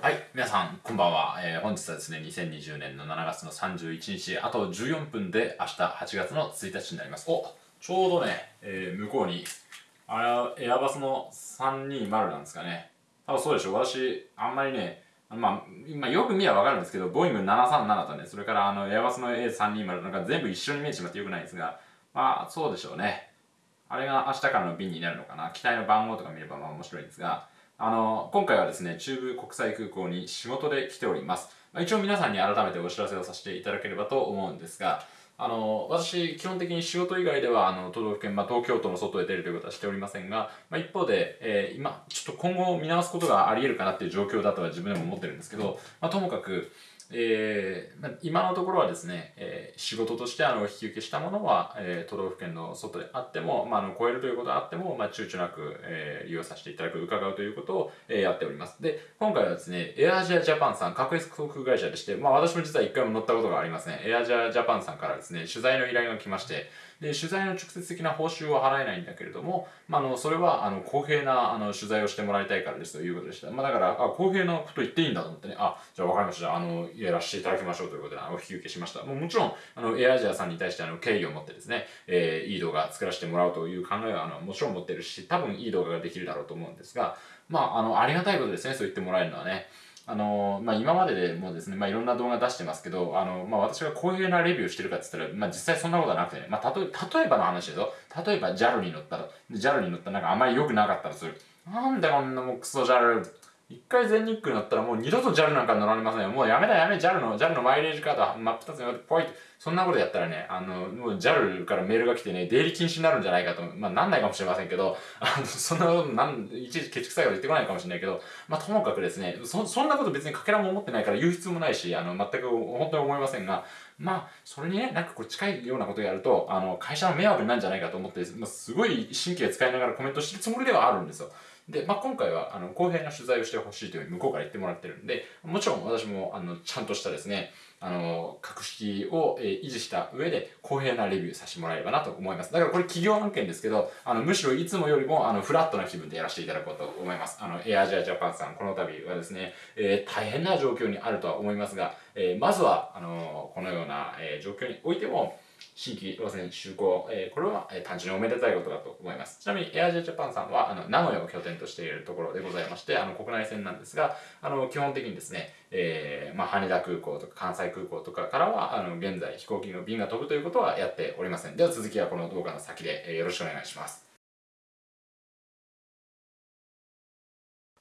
はい、皆さん、こんばんは。えー本日はですね、2020年の7月の31日、あと14分で明日8月の1日になります。おちょうどね、えー向こうに、あれエアバスの320なんですかね。多分そうでしょう。私、あんまりね、まあ、今よく見ればわかるんですけど、ボイング737とね、それからあのエアバスの A320 なんか全部一緒に見えてしまってよくないんですが、まあ、そうでしょうね。あれが明日からの便になるのかな。機体の番号とか見ればまあ面白いんですが、あの、今回はですね、中部国際空港に仕事で来ております。まあ、一応皆さんに改めてお知らせをさせていただければと思うんですが、あの、私、基本的に仕事以外では、あの、都道府県、まあ、東京都の外へ出るということはしておりませんが、まあ、一方で、えー今、ちょっと今後見直すことがあり得るかなっていう状況だとは自分でも思ってるんですけど、まあ、ともかく、えーま、今のところはですね、えー仕事としてあの引き受けしたものは、えー都道府県の外であっても、まあ、あの超えるということがあっても、まあ、躊躇なく、えー利用させていただく、伺うということを、えーやっております。で、今回はですね、エアアジアジャパンさん、格安航空会社でして、まあ、私も実は一回も乗ったことがありません。エアアジアジャパンさんからですね、取材の依頼が来まして、で、取材の直接的な報酬は払えないんだけれども、まあ、の、それは、あの、公平な、あの、取材をしてもらいたいからですということでした。まあ、だから、あ、公平なこと言っていいんだと思ってね、あ、じゃあ分かりました。あの、やらせていただきましょうということで、あのお引き受けしました。もうもちろん、あの、エアアジアさんに対して、あの、敬意を持ってですね、えーいい動画作らせてもらうという考えは、あの、もちろん持ってるし、多分いい動画ができるだろうと思うんですが、まあ、あの、ありがたいことですね、そう言ってもらえるのはね。あのまあ、今まででもですね、まあ、いろんな動画出してますけど、あのまあ、私がこういうなレビューしてるかって言ったら、まあ、実際そんなことはなくてね、まあ、例え例えばの話ですよ。例えば JAL に乗ったら、JAL に乗ったらなんかあんまり良くなかったらする。なんでこんなもうクソ JAL、一回全日空乗ったらもう二度と JAL なんか乗られませんよ。もうやめだやめ、JAL の、JAL のマイレージカード真っ二つにポイッそんなことやったらね、あの、もう JAL からメールが来てね、出入り禁止になるんじゃないかと、まあなんないかもしれませんけど、あの、そんなこと、なん、いちいちケチくさいこと言ってこないかもしれないけど、まあともかくですね、そ、そんなこと別にかけらも思ってないから言う必要もないし、あの、全く本当に思いませんが、まあ、それにね、なんかこう近いようなことをやると、あの、会社の迷惑になるんじゃないかと思って、まあ、すごい神経使いながらコメントしてるつもりではあるんですよ。で、まあ、今回は、あの、公平な取材をしてほしいというふうに向こうから言ってもらってるんで、もちろん私も、あの、ちゃんとしたですね、あの、格式を、え維持した上で、公平なレビューさせてもらえればなと思います。だからこれ企業案件ですけど、あの、むしろいつもよりも、あの、フラットな気分でやらせていただこうと思います。あの、エアジアジャパンさん、この度はですね、えー大変な状況にあるとは思いますが、えーまずは、あのこのような、えー状況においても、新規路線就航、えーこれは、えー単純におめでたいことだと思います。ちなみに、エアジアジャパンさんは、あの、名古屋を拠点としているところでございまして、あの、国内線なんですが、あの、基本的にですね、えーまあ、羽田空港とか関西空港とかからは、あの、現在飛行機の便が飛ぶということはやっておりません。では続きはこの動画の先で、えーよろしくお願いします。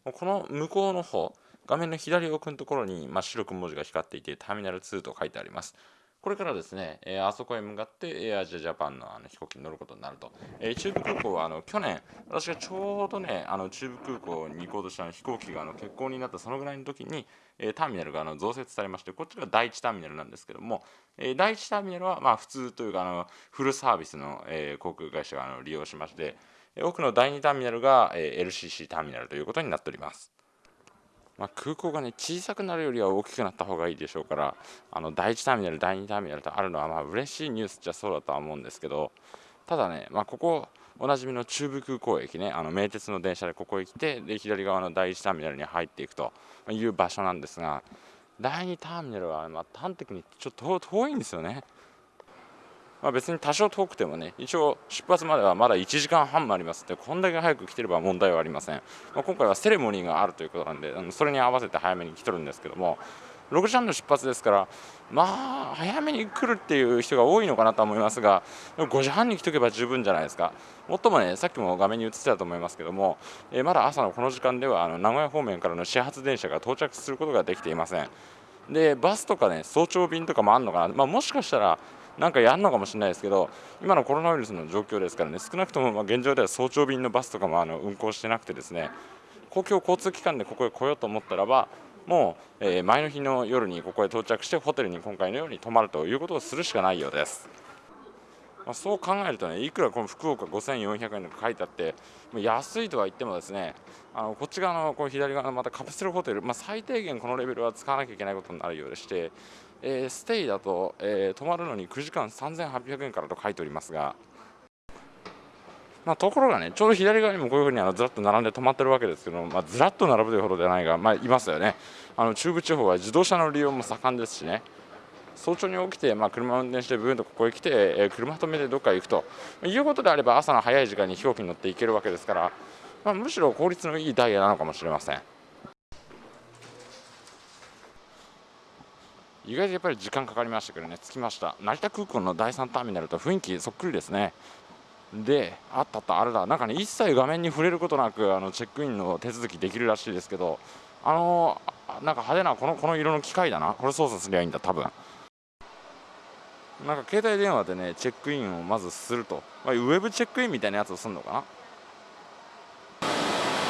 この向こうの方、画面の左奥のところに、まあ、白く文字が光っていて、ターミナル2と書いてあります。これからですね、えーあそこへ向かってエアジアジャパンのあの飛行機に乗ることになると。えー中部空港はあの去年、私がちょうどね、あの中部空港に行こうとした飛行機があの欠航になったそのぐらいの時に、えーターミナルがあの増設されまして、こっちが第1ターミナルなんですけども、えー第1ターミナルはまあ普通というかあのフルサービスの、えー航空会社があの利用しまして、えー奥の第2ターミナルが、えー LCC ターミナルということになっております。まあ、空港がね小さくなるよりは大きくなった方がいいでしょうからあの第1ターミナル第2ターミナルとあるのはまあ嬉しいニュースじゃそうだとは思うんですけどただね、まあ、ここおなじみの中部空港駅ねあの名鉄の電車でここへ来てで左側の第1ターミナルに入っていくという場所なんですが第2ターミナルはま端的にちょっと遠いんですよね。まあ、別に多少遠くてもね一応出発まではまだ1時間半もあります。ってこんだけ早く来てれば問題はありません、まあ、今回はセレモニーがあるということなんであのそれに合わせて早めに来てるんですけども6時半の出発ですからまあ早めに来るっていう人が多いのかなと思いますが5時半に来とけば十分じゃないですか。もっともねさっきも画面に映ってたと思いますけども、えーまだ朝のこの時間ではあの名古屋方面からの始発電車が到着することができていません。でバスとかね早朝便とかもあるのかな、まあ、もしかしたらなんかやるのかもしれないですけど今のコロナウイルスの状況ですからね少なくともま現状では早朝便のバスとかもあの運行してなくてですね公共交通機関でここへ来ようと思ったらばもう、え前の日の夜にここへ到着してホテルに今回のように泊まるということをするしかないようです。まあ、そう考えるとねいくらこの福岡5400円とか書いてあってま安いとは言ってもですねあのこっち側のこの左側のまたカプセルホテル、まあ、最低限このレベルは使わなきゃいけないことになるようでして、えーステイだと、えー泊まるのに9時間3800円からと書いておりますがまあ、ところがねちょうど左側にもこういうふうにあのずらっと並んで止まってるわけですけどまあ、ずらっと並ぶというほどではないが、まあ、いますよね。あの中部地方は自動車の利用も盛んですしね。早朝に起きて、まあ、車を運転してブーンとここへ来て、えー、車止めてどっか行くと。いうことであれば朝の早い時間に飛行機に乗って行けるわけですから、まあ、むしろ効率のいいダイヤなのかもしれません。意外とやっぱり時間かかりましたけどね。着きました。成田空港の第3ターミナルと雰囲気そっくりですね。であったあったあれだ。なんかね一切画面に触れることなくあのチェックインの手続きできるらしいですけどあのなんか派手なこのこの色の機械だな。これ操作すりゃいいんだ多分。なんか携帯電話でねチェックインをまずすると、まあ、ウェブチェックインみたいなやつをするのかな。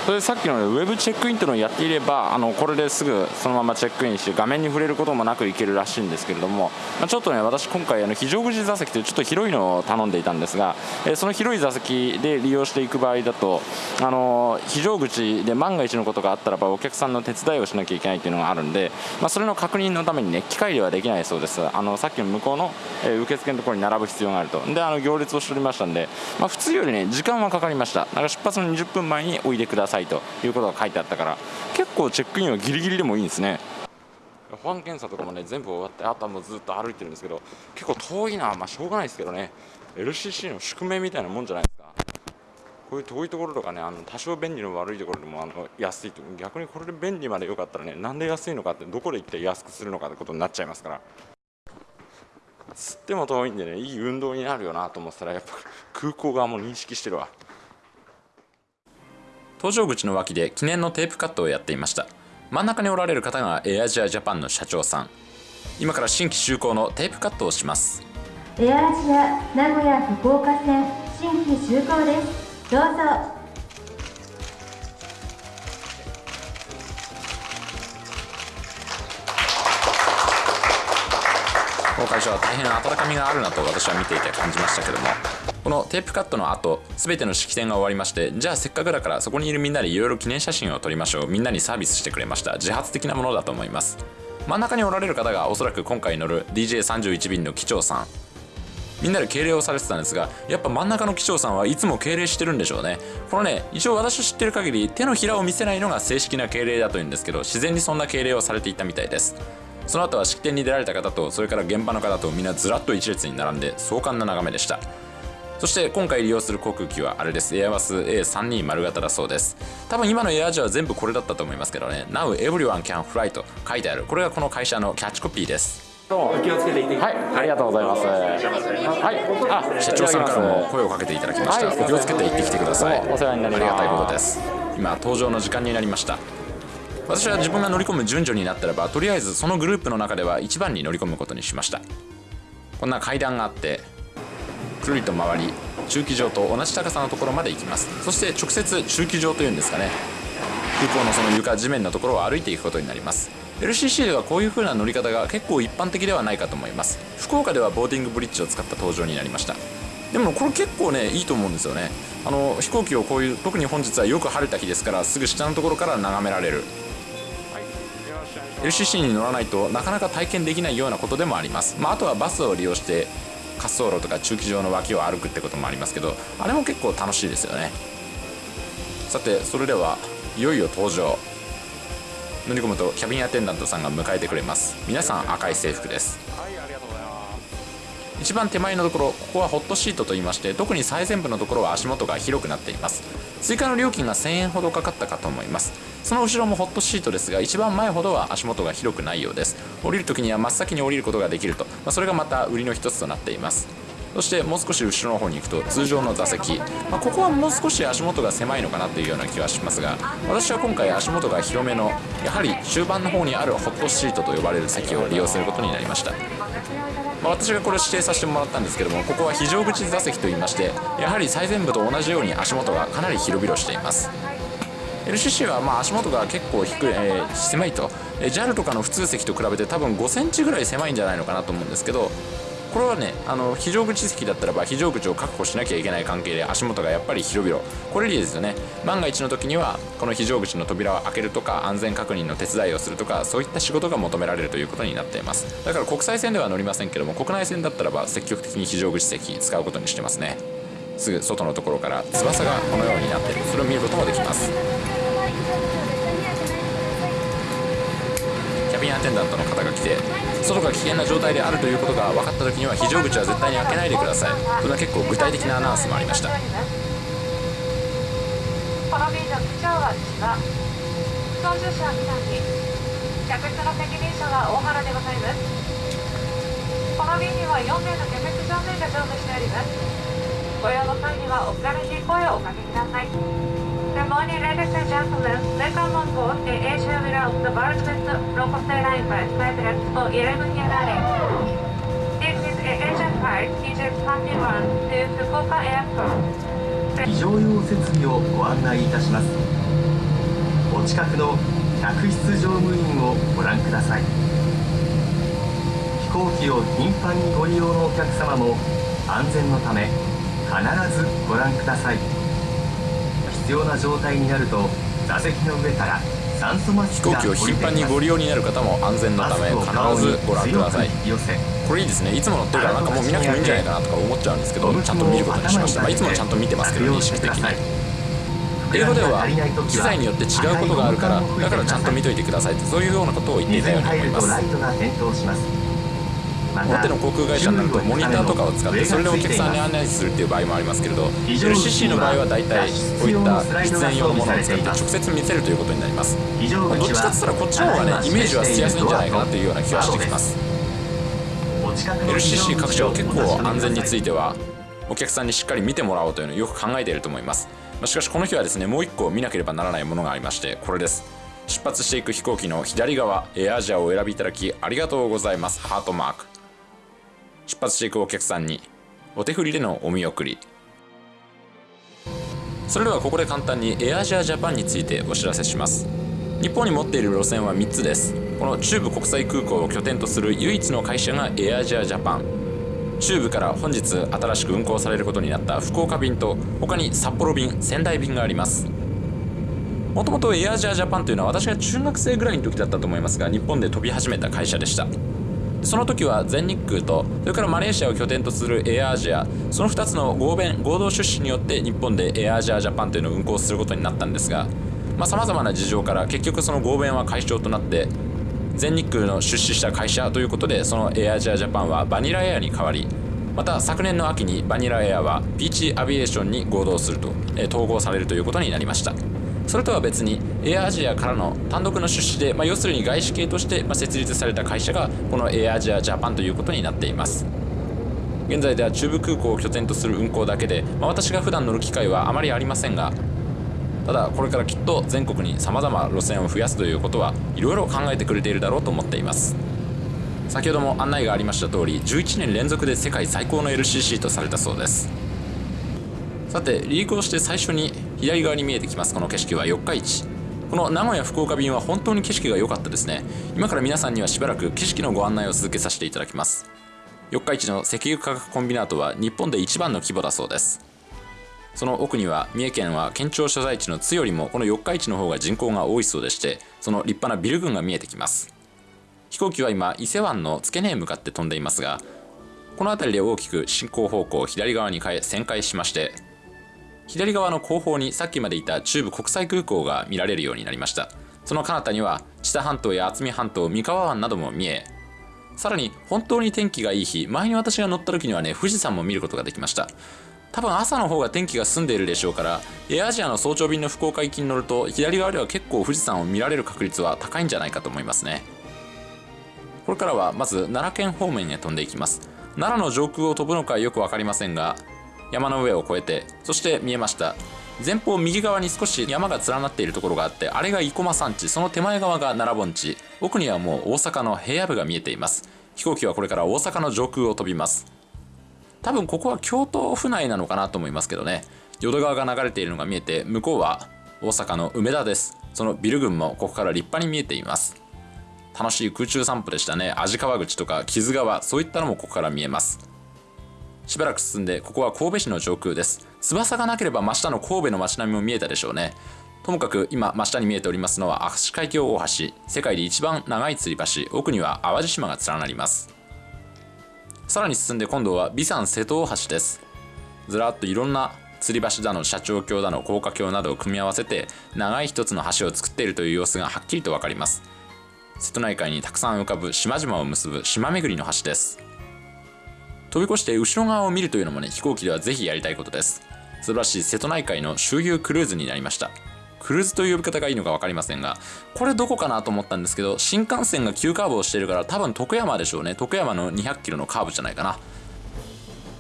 それでさっきの、ウェブチェックインというのをやっていればあのこれですぐそのままチェックインして画面に触れることもなくいけるらしいんですけれども、まあ、ちょっとね私今回あの非常口座席というちょっと広いのを頼んでいたんですが、えー、その広い座席で利用していく場合だとあの非常口で万が一のことがあったらばお客さんの手伝いをしなきゃいけないというのがあるんで、まあ、それの確認のためにね機械ではできないそうです。あのさっきの向こうの、えー、受付のところに並ぶ必要があると。であの行列をしておりましたんで、まあ、普通よりね時間はかかりました。だか出発の20分前においでください。ということが書いてあったから結構チェックインはギリギリでもいいんですね。保安検査とかもね全部終わってあとはもうずっと歩いてるんですけど結構遠いなまあしょうがないですけどね。LCC の宿命みたいなもんじゃないですか。こういう遠いところとかねあの多少便利の悪いところでもあの安いと逆にこれで便利までよかったらねなんで安いのかってどこで行って安くするのかってことになっちゃいますから。つっても遠いんでねいい運動になるよなと思ったらやっぱ空港側も認識してるわ。搭乗口の脇で記念のテープカットをやっていました。真ん中におられる方がエアジアジャパンの社長さん。今から新規就航のテープカットをします。エアアジア名古屋福岡線新規就航です。どうぞ。この会社は大変温かみがあるなと私は見ていて感じましたけどもこのテープカットの後全ての式典が終わりましてじゃあせっかくだからそこにいるみんなでいろいろ記念写真を撮りましょう。みんなにサービスしてくれました。自発的なものだと思います。真ん中におられる方がおそらく今回乗る DJ31 便の機長さん。みんなで敬礼をされてたんですがやっぱ真ん中の機長さんはいつも敬礼してるんでしょうね。このね一応私知ってる限り手のひらを見せないのが正式な敬礼だというんですけど自然にそんな敬礼をされていたみたいです。その後は式典に出られた方とそれから現場の方とみんなずらっと一列に並んで壮観な眺めでした。そして今回利用する航空機はあれです。エアバス A320 型だそうです。多分今のエアージは全部これだったと思いますけどね。Now everyone can fly と書いてある。これがこの会社のキャッチコピーです。どうも。お気をつけていてはい。ありがとうございます。はい。あ社長さんからも声をかけていただきました、はい、お気をつけて行ってきてください。お世話になります。ありがたいことです。今登場の時間になりました。私は自分が乗り込む順序になったらばとりあえずそのグループの中では一番に乗り込むことにしました。こんな階段があってくるりと回り駐機場と同じ高さのところまで行きます。そして直接駐機場というんですかね。空港のその床地面のところを歩いていくことになります。LCC ではこういう風な乗り方が結構一般的ではないかと思います。福岡ではボーディングブリッジを使った登場になりました。でもこれ結構ねいいと思うんですよね。あの飛行機をこういう特に本日はよく晴れた日ですからすぐ下のところから眺められる。LCC に乗らないとなかなか体験できないようなことでもあります、まあ、あとはバスを利用して滑走路とか駐機場の脇を歩くってこともありますけどあれも結構楽しいですよね。さてそれではいよいよ登場。乗り込むとキャビンアテンダントさんが迎えてくれます。皆さん赤い制服です。一番手前のところここはホットシートといいまして特に最前部のところは足元が広くなっています。追加の料金が1000円ほどかかったかと思います。その後ろもホットシートですが一番前ほどは足元が広くないようです。降りる時には真っ先に降りることができると、まあ、それがまた売りの一つとなっています。そしてもう少し後ろの方に行くと通常の座席、まあ、ここはもう少し足元が狭いのかなというような気はしますが私は今回足元が広めのやはり終盤の方にあるホットシートと呼ばれる席を利用することになりました。まあ、私がこれを指定させてもらったんですけどもここは非常口座席といいましてやはり最前部と同じように足元がかなり広々しています。LCC はま足元が結構低い、えー、狭いと、JAL とかの普通席と比べて多分5センチぐらい狭いんじゃないのかなと思うんですけどこれはねあの非常口席だったらば非常口を確保しなきゃいけない関係で足元がやっぱり広々。これでいいですよね。万が一の時にはこの非常口の扉を開けるとか安全確認の手伝いをするとかそういった仕事が求められるということになっています。だから国際線では乗りませんけども国内線だったらば積極的に非常口席使うことにしてますね。すぐ外のところから翼がこのようになっている。それを見ることもできます。キャビンアテンダントの方が来て外が危険な状態であるということが分かった時には非常口は絶対に開けないでください。それは結構具体的なアナウンスもありました。この便の機長は千葉操縦者は南客室の責任者は大原でございます。この便には4名の客室乗務員が乗務しております。ご用の際にはお気軽に声をおかけください。Good morning, ladies and gentlemen. Welcome on board the Asia without the world's best local airline by Skytrax for 11 year running. This is Asian flight EJ21 to Fukuoka Airport. 非常用設備をご案内いたしますお近くの客室乗務員をご覧ください飛行機を頻繁にご利用のお客様も安全のため必ずご覧ください必要な状態になると座席の上から酸素マスクが飛行機を頻繁にご利用になる方も安全のため必ずご覧ください。これいいですね。いつも乗ってるからなんかもう見なくてもいいんじゃないかなとか思っちゃうんですけどちゃんと見ることにしました、まあ、いつもちゃんと見てますけど認識的に。英語では機材によって違うことがあるからだからちゃんと見といてくださいってそういうようなことを言っていたように思います大手の航空会社になるとモニターとかを使ってそれでお客さんに案内するっていう場合もありますけれど LCC の場合は大体こういった出演用のものを使って直接見せるということになります。どっちかって言ったらこっちの方がねイメージはしやすいんじゃないかなというような気はしてきます。LCC 各社は結構安全についてはお客さんにしっかり見てもらおうというのをよく考えていると思います。しかしこの日はですねもう一個見なければならないものがありましてこれです。出発していく飛行機の左側エアアジアをお選びいただきありがとうございます。ハートマーク出発していくお客さんにお手振りでのお見送り。それではここで簡単にエアアジアジャパンについてお知らせします。日本に持っている路線は3つです。この中部国際空港を拠点とする唯一の会社がエアアジアジャパン。中部から本日新しく運航されることになった福岡便と他に札幌便仙台便があります。もともとエアアジアジャパンというのは私が中学生ぐらいの時だったと思いますが日本で飛び始めた会社でした。その時は全日空とそれからマレーシアを拠点とするエアアジアその2つの合弁合同出資によって日本でエアアジアジャパンというのを運航することになったんですがさまざ、まな事情から結局その合弁は解消となって全日空の出資した会社ということでそのエアアジアジャパンはバニラエアに変わりまた昨年の秋にバニラエアはピーチアビエーションに合同すると、え統合されるということになりました。それとは別にエアアジアからの単独の出資で、まあ、要するに外資系として、ま、設立された会社がこのエアアジアジャパンということになっています。現在では中部空港を拠点とする運航だけで、まあ、私が普段乗る機会はあまりありませんがただこれからきっと全国にさまざま路線を増やすということはいろいろ考えてくれているだろうと思っています。先ほども案内がありました通り11年連続で世界最高の LCC とされたそうです。さて離陸をして最初に左側に見えてきますこの景色は四日市。この名古屋福岡便は本当に景色が良かったですね。今から皆さんにはしばらく景色のご案内を続けさせていただきます。四日市の石油化学コンビナートは日本で一番の規模だそうです。その奥には三重県は県庁所在地の津よりもこの四日市の方が人口が多いそうでしてその立派なビル群が見えてきます。飛行機は今伊勢湾の付け根へ向かって飛んでいますがこの辺りで大きく進行方向を左側に変え旋回しまして左側の後方にさっきまでいた中部国際空港が見られるようになりました。その彼方には知多半島や渥美半島三河湾なども見えさらに本当に天気がいい日前に私が乗った時にはね富士山も見ることができました。多分朝の方が天気が澄んでいるでしょうからエアアジアの早朝便の福岡行きに乗ると左側では結構富士山を見られる確率は高いんじゃないかと思いますね。これからはまず奈良県方面へ飛んでいきます。奈良の上空を飛ぶのかよく分かりませんが山の上を越えてそして見えました。前方右側に少し山が連なっているところがあってあれが生駒山地。その手前側が奈良盆地。奥にはもう大阪の平野部が見えています。飛行機はこれから大阪の上空を飛びます。多分ここは京都府内なのかなと思いますけどね。淀川が流れているのが見えて向こうは大阪の梅田です。そのビル群もここから立派に見えています。楽しい空中散歩でしたね。味川口とか木津川そういったのもここから見えます。しばらく進んでここは神戸市の上空です。翼がなければ真下の神戸の街並みも見えたでしょうね。ともかく今真下に見えておりますのは明石海峡大橋。世界で一番長い吊り橋奥には淡路島が連なります。さらに進んで今度は備山瀬戸大橋です。ずらっといろんな吊り橋だの社長橋だの高架橋などを組み合わせて長い一つの橋を作っているという様子がはっきりと分かります。瀬戸内海にたくさん浮かぶ島々を結ぶ島巡りの橋です。飛び越して後ろ側を見るというのもね飛行機ではぜひやりたいことです。素晴らしい瀬戸内海の周遊クルーズになりました。クルーズという呼び方がいいのか分かりませんがこれどこかなと思ったんですけど新幹線が急カーブをしているから多分徳山でしょうね。徳山の200キロのカーブじゃないかな。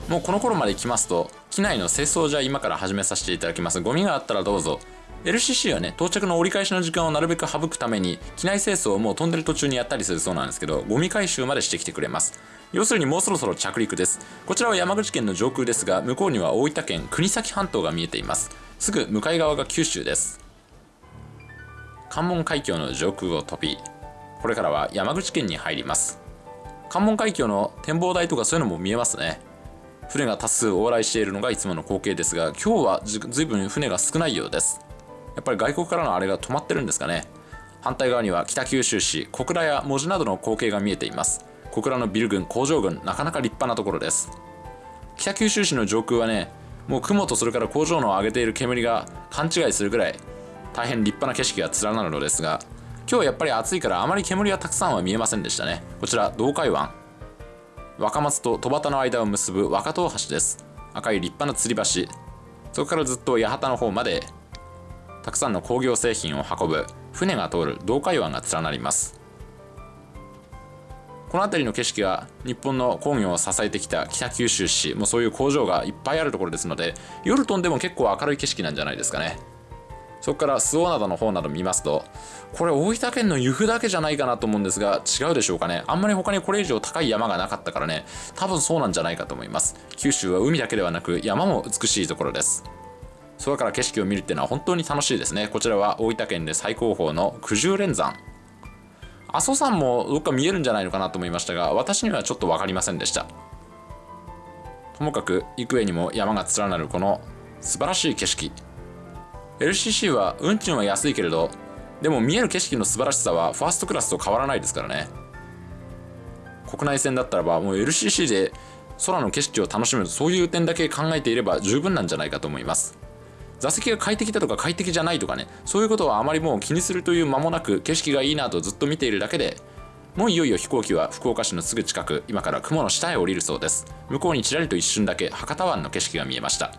もうこの頃まで来ますと機内の清掃じゃ今から始めさせていただきます。ゴミがあったらどうぞ。LCC はね到着の折り返しの時間をなるべく省くために機内清掃をもう飛んでる途中にやったりするそうなんですけどゴミ回収までしてきてくれます。要するにもうそろそろ着陸です。こちらは山口県の上空ですが向こうには大分県国東半島が見えています。すぐ向かい側が九州です。関門海峡の上空を飛びこれからは山口県に入ります。関門海峡の展望台とかそういうのも見えますね。船が多数往来しているのがいつもの光景ですが今日はずずいぶん船が少ないようです。やっぱり外国からのあれが止まってるんですかね。反対側には北九州市小倉や門司などの光景が見えています。小倉のビル群工場群なかなか立派なところです。北九州市の上空はねもう雲とそれから工場の上げている煙が勘違いするぐらい大変立派な景色が連なるのですが今日やっぱり暑いからあまり煙はたくさんは見えませんでしたね。こちら東海湾。若松と戸端の間を結ぶ若戸橋です。赤い立派な吊り橋。そこからずっと八幡の方までたくさんの工業製品を運ぶ船が通る東海湾が連なります。この辺りの景色は日本の工業を支えてきた北九州市もうそういう工場がいっぱいあるところですので夜飛んでも結構明るい景色なんじゃないですかね。そこから周防灘の方など見ますとこれ大分県の由布だけじゃないかなと思うんですが違うでしょうかね。あんまり他にこれ以上高い山がなかったからね。多分そうなんじゃないかと思います。九州は海だけではなく山も美しいところです。空から景色を見るっていうのは本当に楽しいですね。こちらは大分県で最高峰の九十連山。阿蘇山もどっか見えるんじゃないのかなと思いましたが私にはちょっと分かりませんでした。ともかく幾重にも山が連なるこの素晴らしい景色。LCC は運賃は安いけれどでも見える景色の素晴らしさはファーストクラスと変わらないですからね。国内線だったらばもう LCC で空の景色を楽しむそういう点だけ考えていれば十分なんじゃないかと思います。座席が快適だとか快適じゃないとかねそういうことはあまりもう気にするという間もなく景色がいいなとずっと見ているだけでもういよいよ飛行機は福岡市のすぐ近く今から雲の下へ降りるそうです。向こうにちらりと一瞬だけ博多湾の景色が見えました。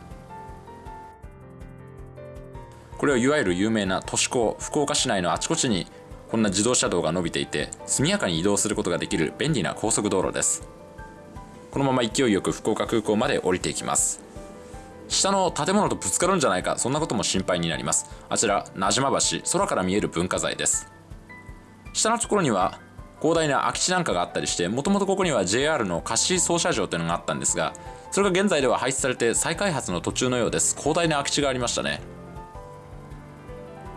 これはいわゆる有名な都市高福岡市内のあちこちにこんな自動車道が伸びていて速やかに移動することができる便利な高速道路です。このまま勢いよく福岡空港まで降りていきます。下の建物とぶつかるんじゃないかそんなことも心配になります。あちら名島橋空から見える文化財です。下のところには広大な空き地なんかがあったりしてもともとここには JR の貸し操車場というのがあったんですがそれが現在では廃止されて再開発の途中のようです。広大な空き地がありましたね。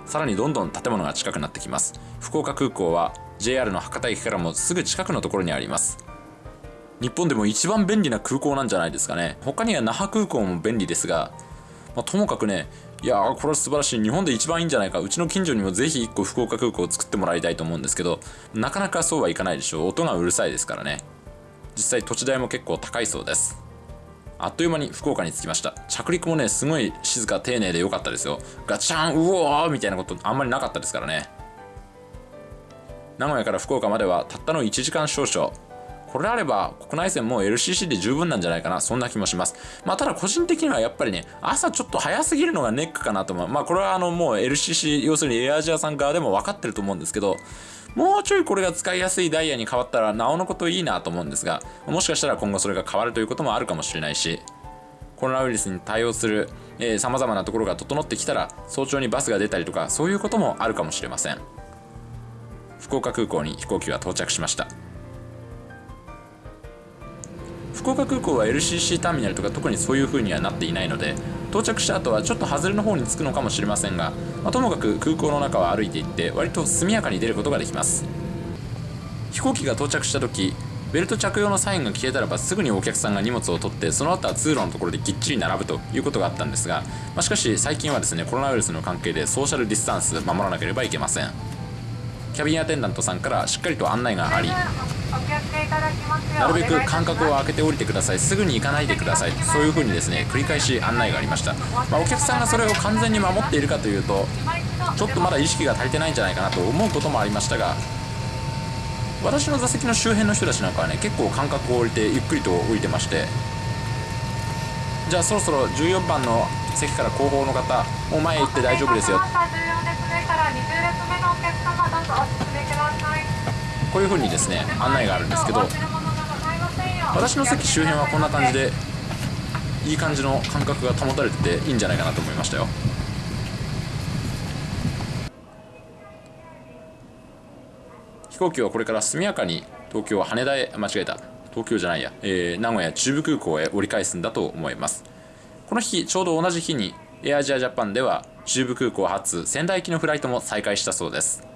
さらにどんどん建物が近くなってきます。福岡空港は JR の博多駅からもすぐ近くのところにあります。日本でも一番便利な空港なんじゃないですかね。他には那覇空港も便利ですが、まあ、ともかくねいやーこれは素晴らしい。日本で一番いいんじゃないか。うちの近所にもぜひ1個福岡空港を作ってもらいたいと思うんですけどなかなかそうはいかないでしょう。音がうるさいですからね。実際土地代も結構高いそうです。あっという間に福岡に着きました。着陸もねすごい静か丁寧で良かったですよ。ガチャンうおーみたいなことあんまりなかったですからね。名古屋から福岡まではたったの1時間少々。これあれば国内線も LCC で十分なんじゃないかな。そんな気もします。まあただ個人的にはやっぱりね朝ちょっと早すぎるのがネックかなと思う。まあこれはあのもう LCC 要するにエアアジアさん側でも分かってると思うんですけどもうちょいこれが使いやすいダイヤに変わったらなおのこといいなと思うんですがもしかしたら今後それが変わるということもあるかもしれないしコロナウイルスに対応するさまざまなところが整ってきたら早朝にバスが出たりとかそういうこともあるかもしれません。福岡空港に飛行機が到着しました。福岡空港は LCC ターミナルとか特にそういう風にはなっていないので到着した後はちょっと外れの方に着くのかもしれませんが、まあ、ともかく空港の中は歩いていって割と速やかに出ることができます。飛行機が到着した時ベルト着用のサインが消えたらばすぐにお客さんが荷物を取ってその後は通路のところでぎっちり並ぶということがあったんですが、まあ、しかし最近はですねコロナウイルスの関係でソーシャルディスタンス守らなければいけません。キャビンアテンダントさんからしっかりと案内がありなるべく間隔を空けて降りてください。すぐに行かないでください。そういう風にですね繰り返し案内がありました、まあお客さんがそれを完全に守っているかというとちょっとまだ意識が足りてないんじゃないかなと思うこともありましたが私の座席の周辺の人たちなんかはね結構間隔を置いてゆっくりと降りてましてじゃあそろそろ14番の席から後方の方もう前へ行って大丈夫ですよこういう風にですね案内があるんですけど私の席周辺はこんな感じでいい感じの感覚が保たれてていいんじゃないかなと思いましたよ。飛行機はこれから速やかに東京羽田へ間違えた。東京じゃないや、えー名古屋中部空港へ折り返すんだと思います。この日ちょうど同じ日にエアアジアジャパンでは中部空港発仙台行きのフライトも再開したそうです。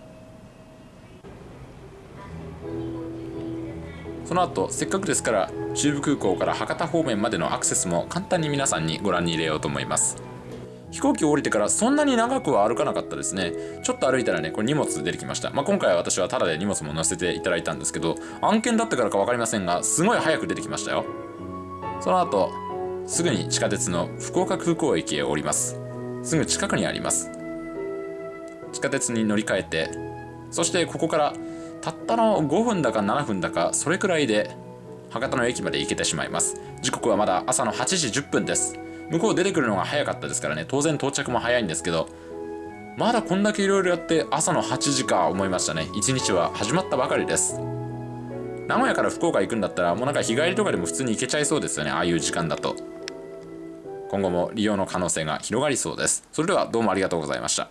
その後せっかくですから中部空港から博多方面までのアクセスも簡単に皆さんにご覧に入れようと思います。飛行機を降りてからそんなに長くは歩かなかったですね。ちょっと歩いたらねこれ荷物出てきました、まあ、今回は私はタダで荷物も載せていただいたんですけど案件だったからか分かりませんがすごい早く出てきましたよ。その後すぐに地下鉄の福岡空港駅へ降ります。すぐ近くにあります。地下鉄に乗り換えてそしてここからたったの5分だか7分だかそれくらいで博多の駅まで行けてしまいます。時刻はまだ朝の8時10分です。向こう出てくるのが早かったですからね。当然到着も早いんですけどまだこんだけいろいろやって朝の8時か思いましたね。一日は始まったばかりです。名古屋から福岡行くんだったらもうなんか日帰りとかでも普通に行けちゃいそうですよね。ああいう時間だと。今後も利用の可能性が広がりそうです。それではどうもありがとうございました。